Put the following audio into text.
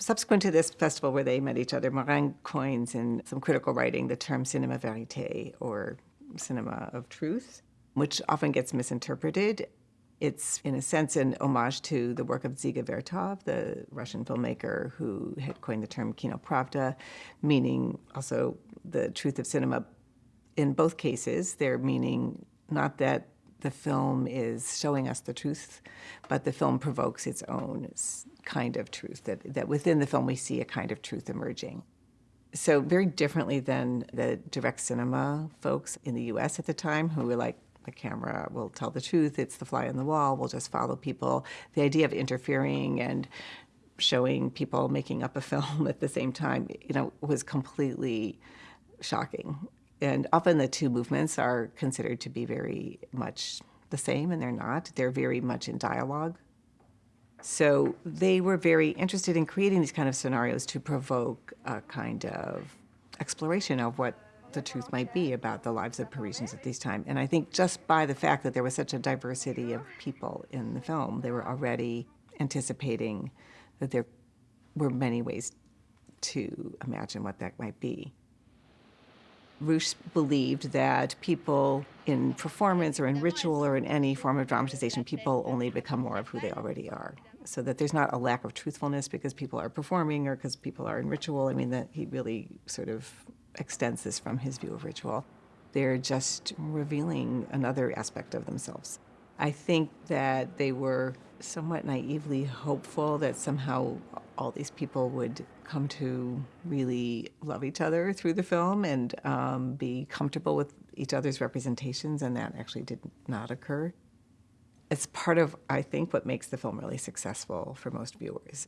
Subsequent to this festival where they met each other, Morin coins in some critical writing the term cinema verite or cinema of truth, which often gets misinterpreted. It's, in a sense, an homage to the work of Dziga Vertov, the Russian filmmaker who had coined the term kino pravda, meaning also the truth of cinema. In both cases, they're meaning not that the film is showing us the truth, but the film provokes its own kind of truth, that, that within the film we see a kind of truth emerging. So very differently than the direct cinema folks in the US at the time who were like, the camera will tell the truth, it's the fly on the wall, we'll just follow people. The idea of interfering and showing people making up a film at the same time, you know, was completely shocking. And often the two movements are considered to be very much the same, and they're not. They're very much in dialogue. So they were very interested in creating these kind of scenarios to provoke a kind of exploration of what the truth might be about the lives of Parisians at this time. And I think just by the fact that there was such a diversity of people in the film, they were already anticipating that there were many ways to imagine what that might be. Rouch believed that people in performance or in ritual or in any form of dramatization, people only become more of who they already are. So that there's not a lack of truthfulness because people are performing or because people are in ritual. I mean, that he really sort of extends this from his view of ritual. They're just revealing another aspect of themselves. I think that they were somewhat naively hopeful that somehow all these people would come to really love each other through the film and um, be comfortable with each other's representations, and that actually did not occur. It's part of, I think, what makes the film really successful for most viewers.